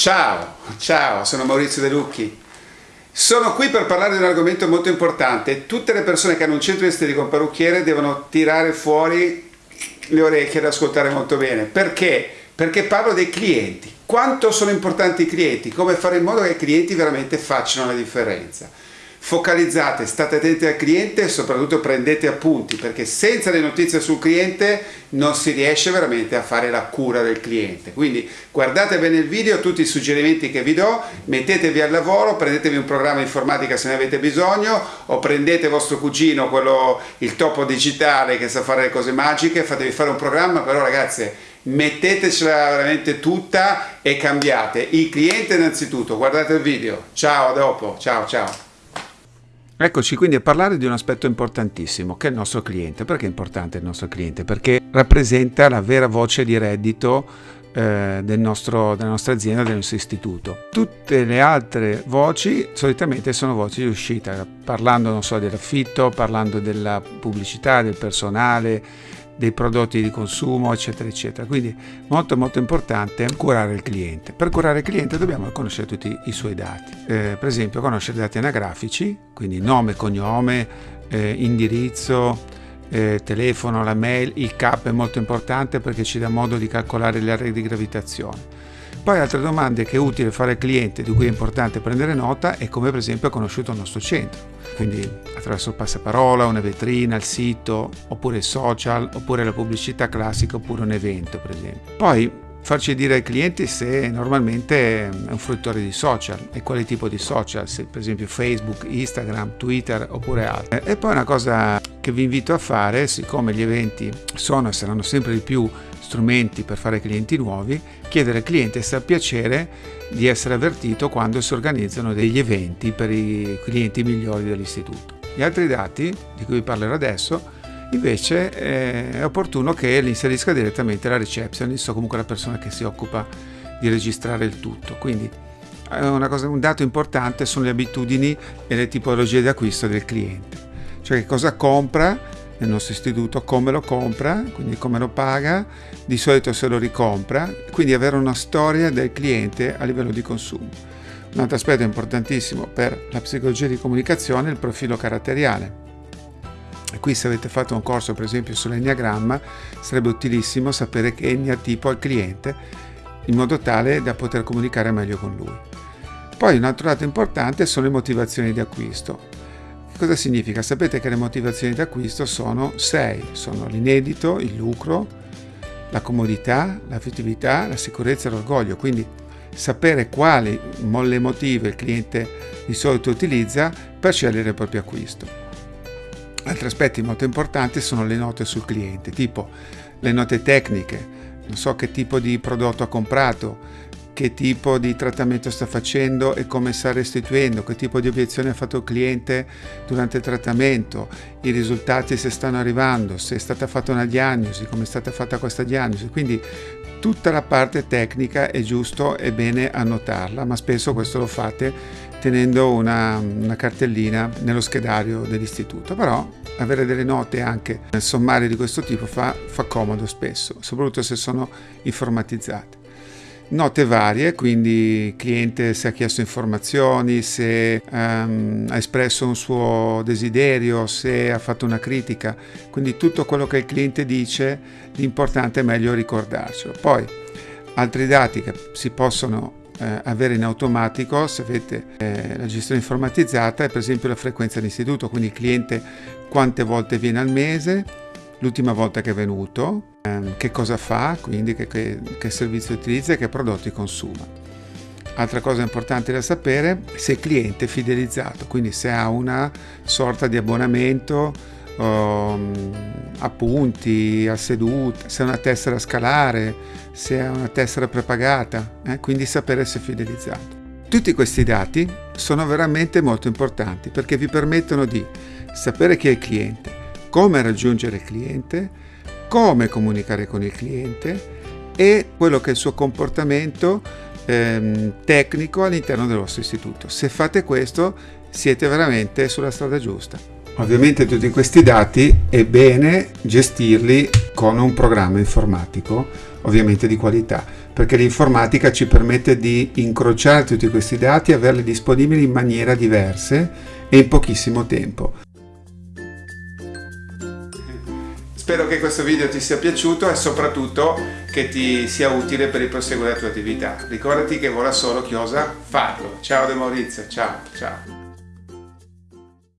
Ciao, ciao, sono Maurizio De Lucchi. Sono qui per parlare di un argomento molto importante. Tutte le persone che hanno un centro estetico, un parrucchiere, devono tirare fuori le orecchie ed ascoltare molto bene. Perché? Perché parlo dei clienti. Quanto sono importanti i clienti? Come fare in modo che i clienti veramente facciano la differenza? Focalizzate, state attenti al cliente e soprattutto prendete appunti perché senza le notizie sul cliente non si riesce veramente a fare la cura del cliente. Quindi guardate bene il video, tutti i suggerimenti che vi do, mettetevi al lavoro, prendetevi un programma informatica se ne avete bisogno o prendete vostro cugino, quello, il topo digitale che sa fare le cose magiche, fatevi fare un programma, però ragazzi mettetecela veramente tutta e cambiate. Il cliente innanzitutto, guardate il video. Ciao, a dopo. Ciao, ciao. Eccoci quindi a parlare di un aspetto importantissimo che è il nostro cliente. Perché è importante il nostro cliente? Perché rappresenta la vera voce di reddito eh, del nostro, della nostra azienda, del nostro istituto. Tutte le altre voci solitamente sono voci di uscita, parlando non so dell'affitto, parlando della pubblicità, del personale, dei prodotti di consumo, eccetera, eccetera. Quindi molto molto importante curare il cliente. Per curare il cliente dobbiamo conoscere tutti i suoi dati. Eh, per esempio conoscere dati anagrafici, quindi nome, cognome, eh, indirizzo, eh, telefono, la mail, il CAP è molto importante perché ci dà modo di calcolare le aree di gravitazione. Poi altre domande che è utile fare al cliente, di cui è importante prendere nota, è come per esempio ha conosciuto il nostro centro. Quindi attraverso il passaparola, una vetrina, il sito, oppure il social, oppure la pubblicità classica, oppure un evento per esempio. Poi farci dire ai clienti se normalmente è un fruttore di social e quale tipo di social, se per esempio Facebook, Instagram, Twitter oppure altro. E poi una cosa che vi invito a fare, siccome gli eventi sono e saranno sempre di più strumenti per fare clienti nuovi, chiedere al cliente se ha piacere di essere avvertito quando si organizzano degli eventi per i clienti migliori dell'istituto. Gli altri dati di cui parlerò adesso invece eh, è opportuno che li inserisca direttamente la receptionist o comunque la persona che si occupa di registrare il tutto. Quindi cosa, un dato importante sono le abitudini e le tipologie di acquisto del cliente, cioè che cosa compra nel nostro istituto, come lo compra, quindi come lo paga, di solito se lo ricompra, quindi avere una storia del cliente a livello di consumo. Un altro aspetto importantissimo per la psicologia di comunicazione è il profilo caratteriale. E qui se avete fatto un corso per esempio sull'enneagramma sarebbe utilissimo sapere che etnia tipo al cliente in modo tale da poter comunicare meglio con lui. Poi un altro dato importante sono le motivazioni di acquisto. Cosa significa? Sapete che le motivazioni d'acquisto sono sei, sono l'inedito, il lucro, la comodità, l'affettività, la sicurezza e l'orgoglio, quindi sapere quali molle emotive il cliente di solito utilizza per scegliere il proprio acquisto. Altri aspetti molto importanti sono le note sul cliente, tipo le note tecniche, non so che tipo di prodotto ha comprato, che tipo di trattamento sta facendo e come sta restituendo, che tipo di obiezione ha fatto il cliente durante il trattamento, i risultati se stanno arrivando, se è stata fatta una diagnosi, come è stata fatta questa diagnosi. Quindi tutta la parte tecnica è giusto e bene annotarla, ma spesso questo lo fate tenendo una, una cartellina nello schedario dell'istituto. Però avere delle note anche nel sommario di questo tipo fa, fa comodo spesso, soprattutto se sono informatizzate note varie, quindi il cliente se ha chiesto informazioni, se um, ha espresso un suo desiderio, se ha fatto una critica, quindi tutto quello che il cliente dice, l'importante è meglio ricordarcelo. Poi altri dati che si possono eh, avere in automatico se avete eh, la gestione informatizzata è per esempio la frequenza d'istituto, quindi il cliente quante volte viene al mese, l'ultima volta che è venuto, ehm, che cosa fa, quindi che, che, che servizio utilizza e che prodotti consuma. Altra cosa importante da sapere, se il cliente è fidelizzato, quindi se ha una sorta di abbonamento, um, a punti, a seduta, se ha una tessera scalare, se ha una tessera prepagata, eh? quindi sapere se è fidelizzato. Tutti questi dati sono veramente molto importanti perché vi permettono di sapere chi è il cliente, come raggiungere il cliente, come comunicare con il cliente e quello che è il suo comportamento ehm, tecnico all'interno del vostro istituto. Se fate questo siete veramente sulla strada giusta. Ovviamente tutti questi dati è bene gestirli con un programma informatico ovviamente di qualità, perché l'informatica ci permette di incrociare tutti questi dati e averli disponibili in maniera diverse e in pochissimo tempo. Spero che questo video ti sia piaciuto e soprattutto che ti sia utile per il proseguo della tua attività. Ricordati che vola solo chi osa farlo. Ciao De Maurizio, ciao, ciao.